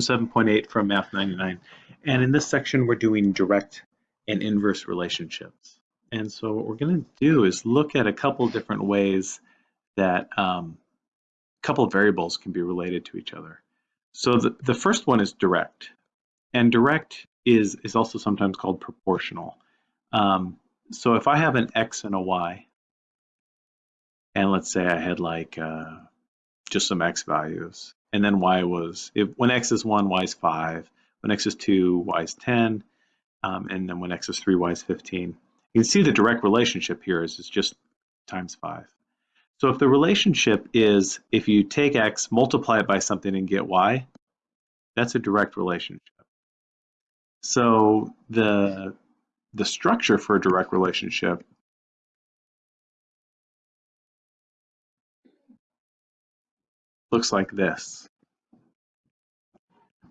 7.8 from Math 99. And in this section, we're doing direct and inverse relationships. And so what we're going to do is look at a couple different ways that um, a couple of variables can be related to each other. So the, the first one is direct. And direct is, is also sometimes called proportional. Um, so if I have an x and a y, and let's say I had like uh, just some x values, and then y was, if, when x is 1, y is 5, when x is 2, y is 10, um, and then when x is 3, y is 15. You can see the direct relationship here is, is just times 5. So if the relationship is if you take x, multiply it by something and get y, that's a direct relationship. So the, the structure for a direct relationship looks like this.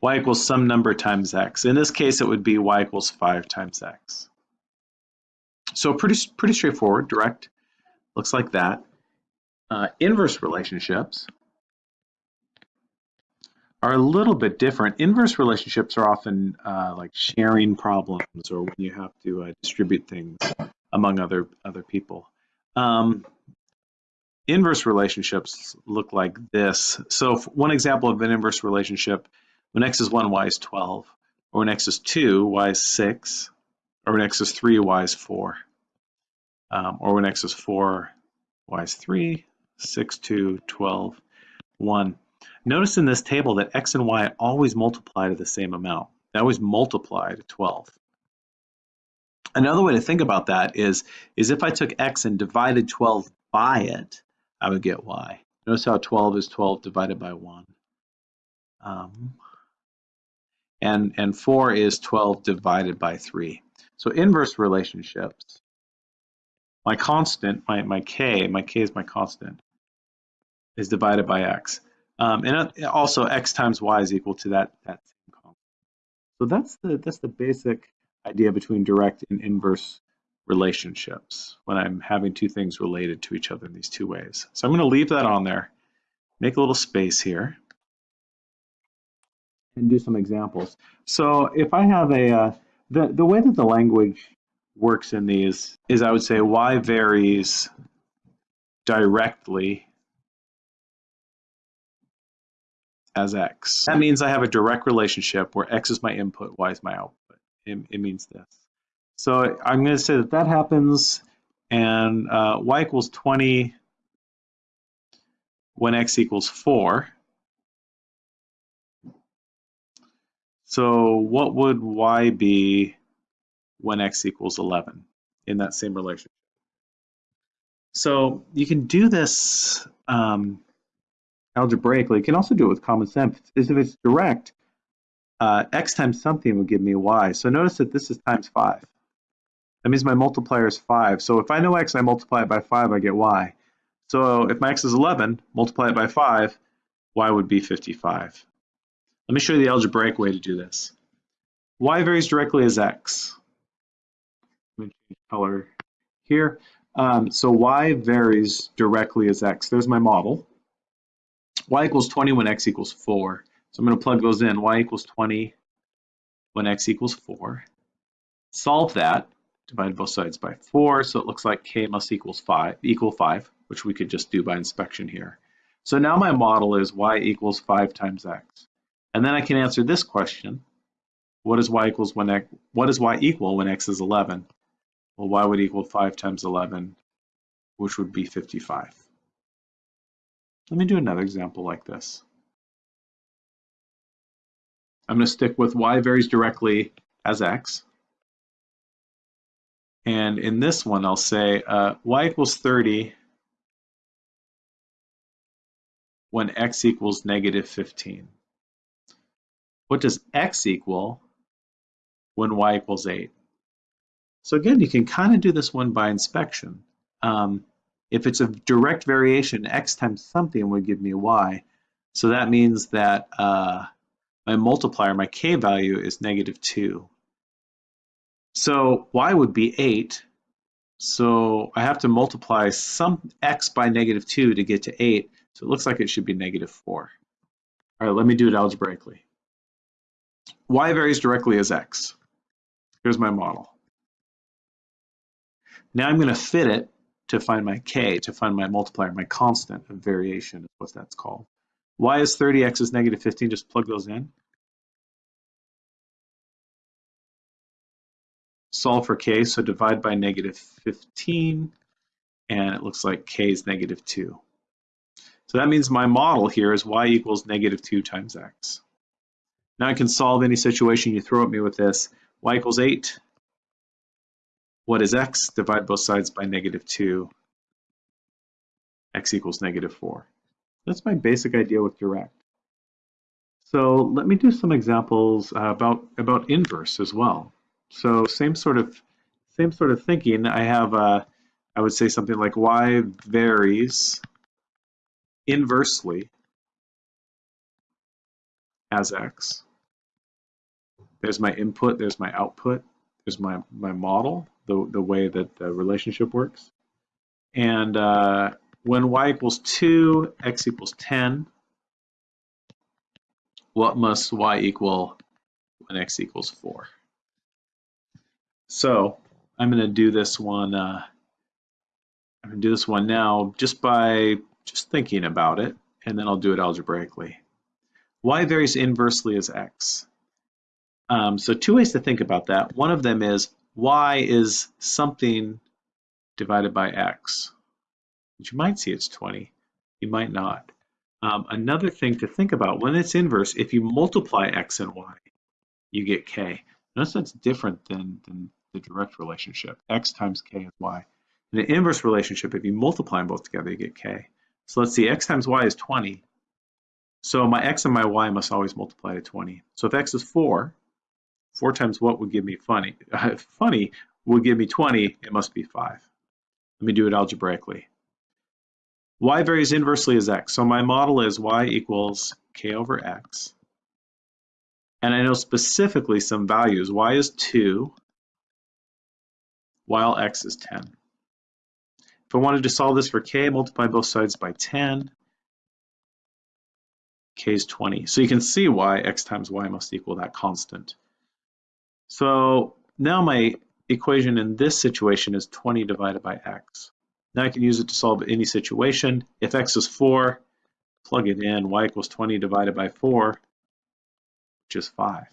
Y equals some number times x. In this case, it would be y equals 5 times x. So pretty, pretty straightforward, direct, looks like that. Uh, inverse relationships are a little bit different. Inverse relationships are often uh, like sharing problems or when you have to uh, distribute things among other other people. Um, inverse relationships look like this. So one example of an inverse relationship, when x is 1, y is 12. Or when x is 2, y is 6. Or when x is 3, y is 4. Um, or when x is 4, y is 3, 6, 2, 12, 1. Notice in this table that x and y always multiply to the same amount. They always multiply to 12. Another way to think about that is, is if I took x and divided 12 by it, I would get y. Notice how 12 is 12 divided by 1. Um, and, and 4 is 12 divided by 3. So inverse relationships, my constant, my, my k, my k is my constant, is divided by x. Um, and also x times y is equal to that, that same constant. So that's the, that's the basic idea between direct and inverse relationships when I'm having two things related to each other in these two ways. So I'm going to leave that on there, make a little space here, and do some examples. So if I have a, uh, the, the way that the language works in these is I would say y varies directly as x. That means I have a direct relationship where x is my input, y is my output. It, it means this. So I'm going to say that that happens and uh, y equals 20 when x equals 4. So what would y be when x equals 11 in that same relationship? So you can do this um, algebraically. You can also do it with common sense. If it's direct, uh, x times something would give me y. So notice that this is times 5. That means my multiplier is 5. So if I know x, I multiply it by 5, I get y. So if my x is 11, multiply it by 5, y would be 55. Let me show you the algebraic way to do this. y varies directly as x. Let me change color here. Um, so y varies directly as x. There's my model. y equals 20 when x equals 4. So I'm going to plug those in. y equals 20 when x equals 4. Solve that divide both sides by 4, so it looks like k must equals 5, equal 5, which we could just do by inspection here. So now my model is y equals 5 times x. And then I can answer this question. What is y equals when x, what is y equal when x is 11? Well, y would equal 5 times 11, which would be 55. Let me do another example like this. I'm going to stick with y varies directly as x. And in this one, I'll say uh, y equals 30 when x equals negative 15. What does x equal when y equals 8? So again, you can kind of do this one by inspection. Um, if it's a direct variation, x times something would give me y. So that means that uh, my multiplier, my k value is negative 2. So y would be 8. So I have to multiply some x by negative 2 to get to 8. So it looks like it should be negative 4. All right, let me do it algebraically. Y varies directly as x. Here's my model. Now I'm going to fit it to find my k, to find my multiplier, my constant of variation is what that's called. y is 30, x is negative 15, just plug those in. Solve for k, so divide by negative 15, and it looks like k is negative 2. So that means my model here is y equals negative 2 times x. Now I can solve any situation you throw at me with this. y equals 8. What is x? Divide both sides by negative 2. x equals negative 4. That's my basic idea with direct. So let me do some examples uh, about, about inverse as well. So same sort of same sort of thinking. I have uh, I would say something like y varies inversely as x. There's my input, there's my output, there's my, my model, the, the way that the relationship works. And uh, when y equals 2, x equals 10, what must y equal when x equals 4? So I'm going to do this one. Uh, I'm going to do this one now just by just thinking about it, and then I'll do it algebraically. Y varies inversely as x. Um, so two ways to think about that. One of them is y is something divided by x. But you might see it's 20. You might not. Um, another thing to think about, when it's inverse, if you multiply x and y, you get k. Notice that's different than, than the direct relationship. x times k is y. In an inverse relationship, if you multiply them both together, you get k. So let's see, x times y is 20. So my x and my y must always multiply to 20. So if x is 4, 4 times what would give me funny? Funny would give me 20, it must be 5. Let me do it algebraically. y varies inversely as x. So my model is y equals k over x. And I know specifically some values. y is 2, while x is 10. If I wanted to solve this for k, multiply both sides by 10. k is 20. So you can see why x times y must equal that constant. So now my equation in this situation is 20 divided by x. Now I can use it to solve any situation. If x is 4, plug it in, y equals 20 divided by 4, which is 5.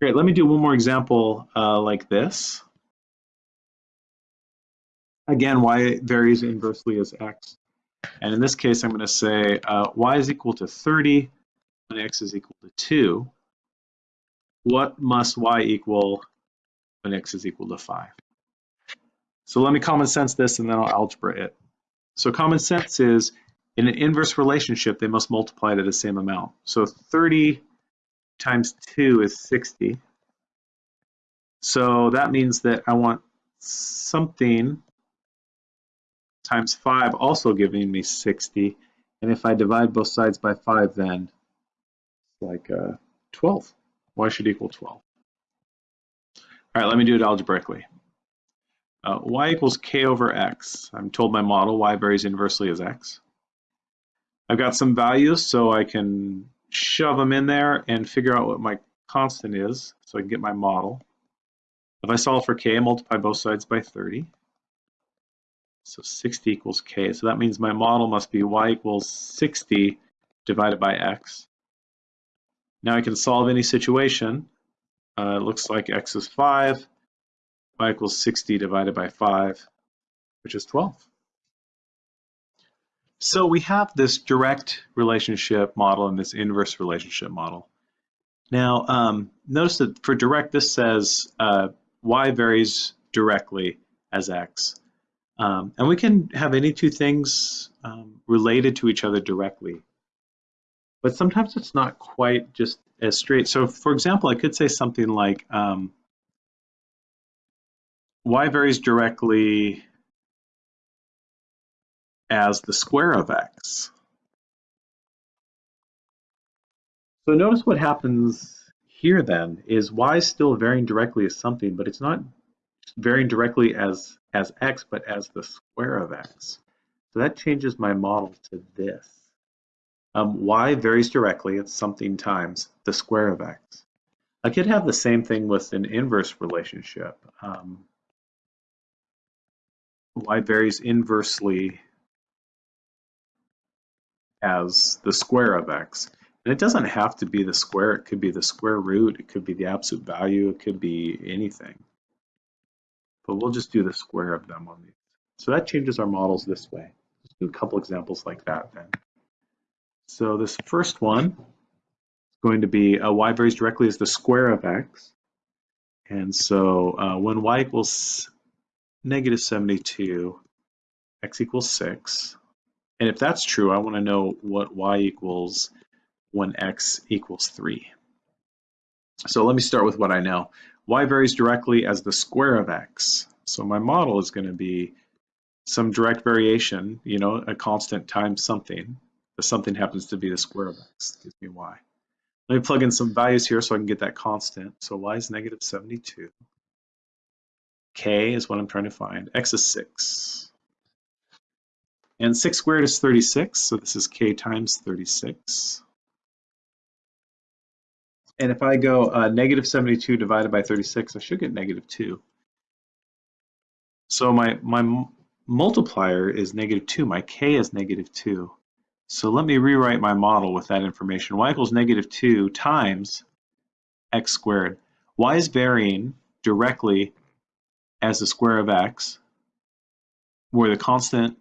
Great, let me do one more example uh, like this. Again, y varies inversely as x. And in this case, I'm going to say uh, y is equal to 30 when x is equal to 2. What must y equal when x is equal to 5? So let me common sense this and then I'll algebra it. So common sense is in an inverse relationship, they must multiply to the same amount. So 30 times 2 is 60. So that means that I want something times 5 also giving me 60. And if I divide both sides by 5, then it's like uh, 12. Y should equal 12. All right, let me do it algebraically. Uh, y equals k over x. I'm told my model y varies inversely as x. I've got some values, so I can shove them in there and figure out what my constant is so I can get my model. If I solve for k, I multiply both sides by 30. So 60 equals k. So that means my model must be y equals 60 divided by x. Now I can solve any situation. Uh, it looks like x is 5, y equals 60 divided by 5, which is 12. So we have this direct relationship model and this inverse relationship model. Now, um, notice that for direct, this says uh, y varies directly as x. Um, and we can have any two things um, related to each other directly. But sometimes it's not quite just as straight. So for example, I could say something like um, y varies directly as the square of x. So notice what happens here then is y is still varying directly as something, but it's not varying directly as, as x, but as the square of x. So that changes my model to this. Um, y varies directly, at something times the square of x. I could have the same thing with an inverse relationship. Um, y varies inversely as the square of x. And it doesn't have to be the square, it could be the square root, it could be the absolute value, it could be anything. But we'll just do the square of them on these. So that changes our models this way. Let's do a couple examples like that then. So this first one is going to be uh, y varies directly as the square of x. And so uh, when y equals negative 72, x equals 6. And if that's true, I want to know what y equals when x equals 3. So let me start with what I know. y varies directly as the square of x. So my model is going to be some direct variation, you know, a constant times something. The something happens to be the square of x, gives me y. Let me plug in some values here so I can get that constant. So y is negative 72. k is what I'm trying to find. x is 6. And 6 squared is 36, so this is k times 36. And if I go uh, negative 72 divided by 36, I should get negative 2. So my, my multiplier is negative 2, my k is negative 2. So let me rewrite my model with that information. y equals negative 2 times x squared. y is varying directly as the square of x, where the constant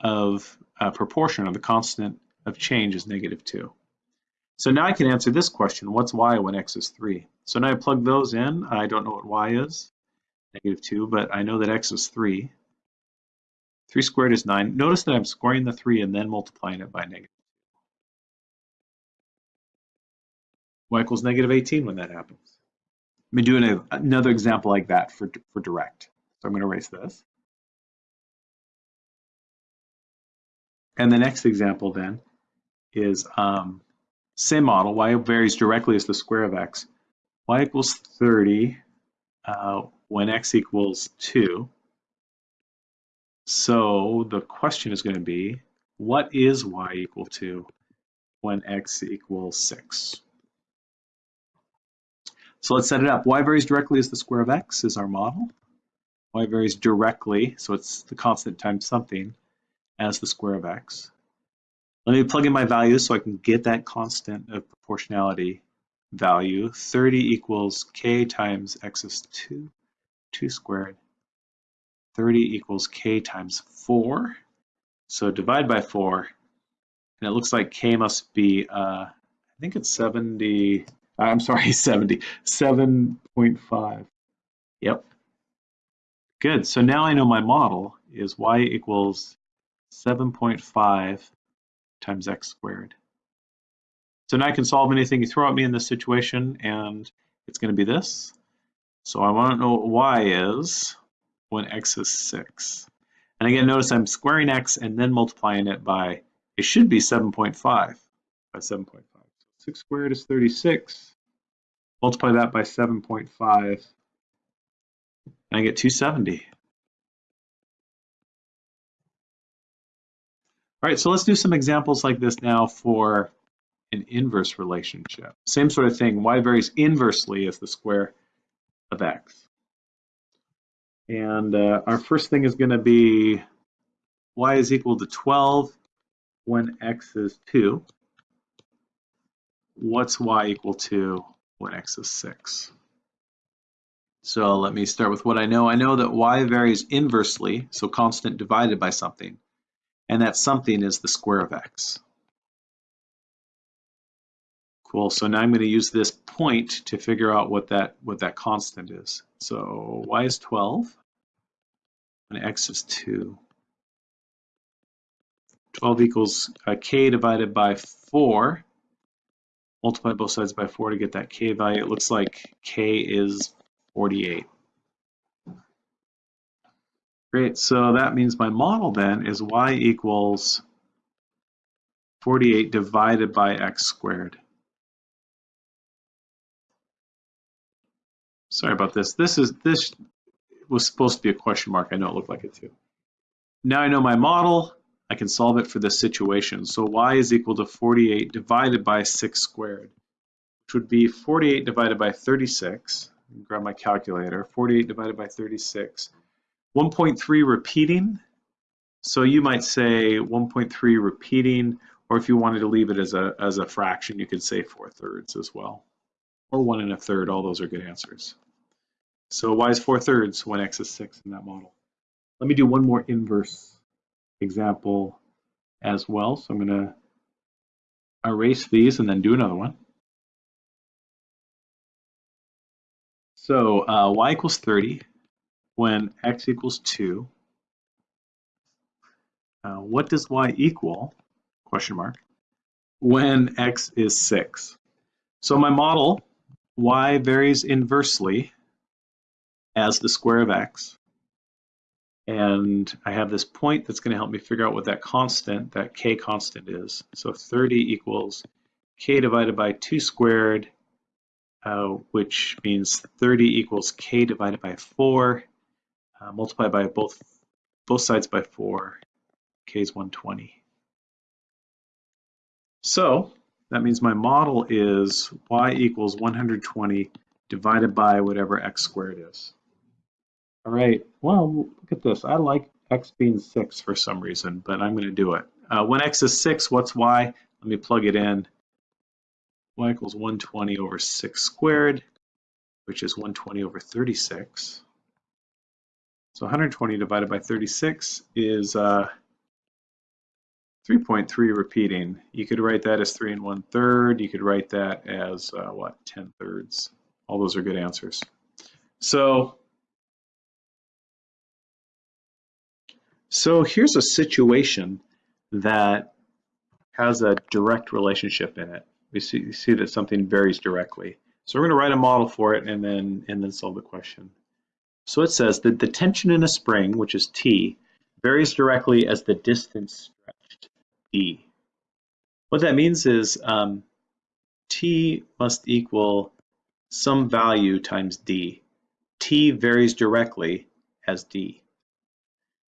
of uh, proportion or the constant of change is negative 2. So now I can answer this question, what's y when x is 3? So now I plug those in. I don't know what y is, negative 2, but I know that x is 3. 3 squared is 9. Notice that I'm squaring the 3 and then multiplying it by negative. y equals negative 18 when that happens. Let me do an, another example like that for, for direct. So I'm going to erase this. And the next example then is um, same model, y varies directly as the square of x. y equals 30 uh, when x equals 2. So the question is going to be, what is y equal to when x equals 6? So let's set it up. y varies directly as the square of x is our model. y varies directly, so it's the constant times something, as the square of x. Let me plug in my values so I can get that constant of proportionality value. 30 equals k times x is 2, 2 squared 30 equals k times 4. So divide by 4, and it looks like k must be, uh, I think it's 70, I'm sorry, 70, 7.5. Yep. Good, so now I know my model is y equals 7.5 times x squared. So now I can solve anything you throw at me in this situation, and it's going to be this. So I want to know what y is when x is 6. And again, notice I'm squaring x and then multiplying it by, it should be 7.5 by 7.5. 6 squared is 36. Multiply that by 7.5, and I get 270. All right, so let's do some examples like this now for an inverse relationship. Same sort of thing, y varies inversely as the square of x. And uh, our first thing is going to be y is equal to 12 when x is 2. What's y equal to when x is 6? So let me start with what I know. I know that y varies inversely, so constant divided by something, and that something is the square of x. Cool, so now I'm going to use this point to figure out what that what that constant is. So y is 12 and x is 2. 12 equals uh, k divided by 4. Multiply both sides by 4 to get that k value. It looks like k is 48. Great, so that means my model then is y equals 48 divided by x squared. Sorry about this. This is this was supposed to be a question mark. I know it looked like it too. Now I know my model. I can solve it for this situation. So y is equal to 48 divided by 6 squared, which would be 48 divided by 36. Grab my calculator. 48 divided by 36. 1.3 repeating. So you might say 1.3 repeating, or if you wanted to leave it as a, as a fraction, you could say 4 thirds as well. Or 1 and a third, all those are good answers. So y is 4 thirds when x is 6 in that model. Let me do one more inverse example as well. So I'm going to erase these and then do another one. So uh, y equals 30 when x equals 2. Uh, what does y equal, question mark, when x is 6? So my model, y varies inversely as the square of x. And I have this point that's going to help me figure out what that constant, that k constant is. So 30 equals k divided by 2 squared, uh, which means 30 equals k divided by 4, uh, multiplied by both, both sides by 4, k is 120. So that means my model is y equals 120 divided by whatever x squared is. All right, well, look at this. I like x being 6 for some reason, but I'm going to do it. Uh, when x is 6, what's y? Let me plug it in. y equals 120 over 6 squared, which is 120 over 36. So 120 divided by 36 is uh, 3.3 repeating. You could write that as 3 and 1 third. You could write that as, uh, what, 10 thirds. All those are good answers. So So here's a situation that has a direct relationship in it. We see, see that something varies directly. So we're going to write a model for it and then, and then solve the question. So it says that the tension in a spring, which is T, varies directly as the distance stretched, D. What that means is um, T must equal some value times D. T varies directly as D.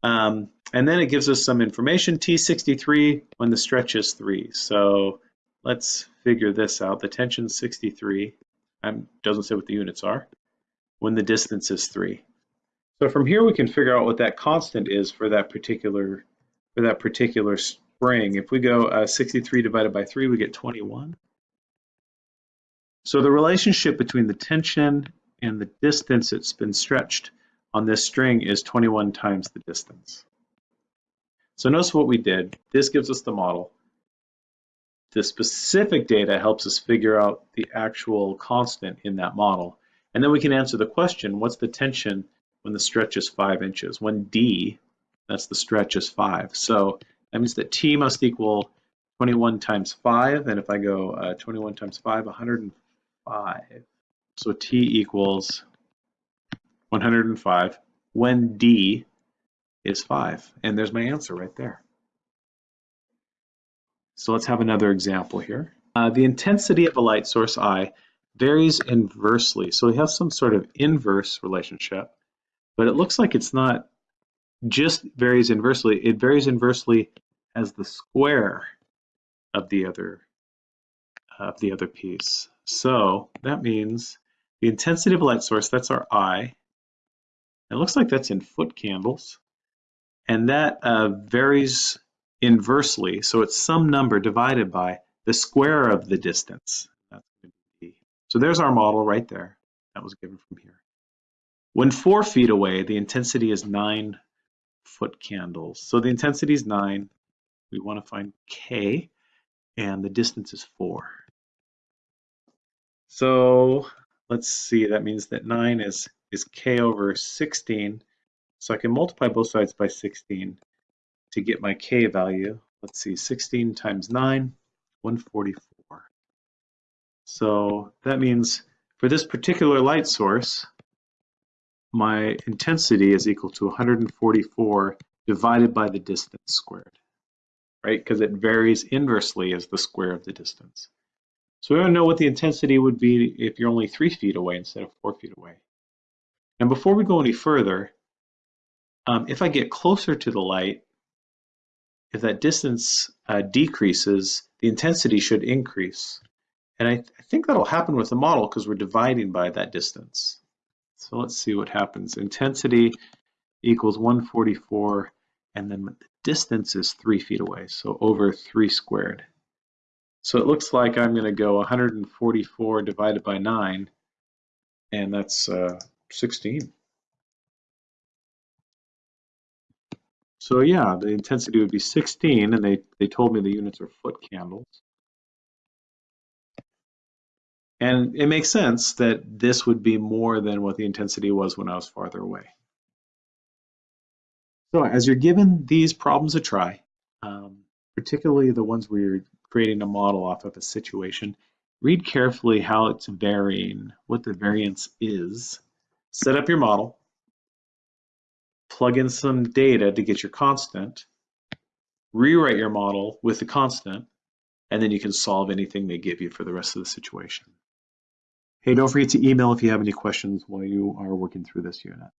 Um, and then it gives us some information, T63 when the stretch is 3. So let's figure this out. The tension 63, um, doesn't say what the units are, when the distance is 3. So from here we can figure out what that constant is for that particular for that particular spring. If we go uh, 63 divided by 3, we get 21. So the relationship between the tension and the distance it's been stretched on this string is 21 times the distance. So notice what we did. This gives us the model. The specific data helps us figure out the actual constant in that model. And then we can answer the question, what's the tension when the stretch is 5 inches? When D, that's the stretch, is 5. So that means that T must equal 21 times 5. And if I go uh, 21 times 5, 105. So T equals 105 when D is 5. And there's my answer right there. So let's have another example here. Uh, the intensity of a light source I varies inversely. So we have some sort of inverse relationship, but it looks like it's not just varies inversely. It varies inversely as the square of the other of the other piece. So that means the intensity of a light source, that's our I, it looks like that's in foot candles. And that uh, varies inversely. So it's some number divided by the square of the distance. So there's our model right there. That was given from here. When four feet away, the intensity is nine foot candles. So the intensity is nine. We want to find K, and the distance is four. So let's see, that means that nine is is k over 16. So I can multiply both sides by 16 to get my k value. Let's see, 16 times 9, 144. So that means for this particular light source, my intensity is equal to 144 divided by the distance squared, right? Because it varies inversely as the square of the distance. So we want to know what the intensity would be if you're only three feet away instead of four feet away. And before we go any further, um, if I get closer to the light, if that distance uh, decreases, the intensity should increase. And I, th I think that'll happen with the model because we're dividing by that distance. So let's see what happens. Intensity equals 144, and then the distance is three feet away, so over three squared. So it looks like I'm going to go 144 divided by 9, and that's uh, 16. So yeah, the intensity would be 16, and they, they told me the units are foot candles. And it makes sense that this would be more than what the intensity was when I was farther away. So as you're given these problems a try, um, particularly the ones where you're creating a model off of a situation, read carefully how it's varying, what the variance is, set up your model, plug in some data to get your constant, rewrite your model with the constant, and then you can solve anything they give you for the rest of the situation. Hey, don't forget to email if you have any questions while you are working through this unit.